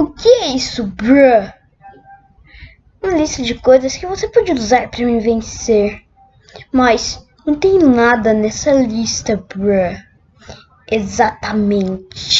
O que é isso, bruh? Uma lista de coisas que você pode usar para me vencer. Mas não tem nada nessa lista, bruh. Exatamente.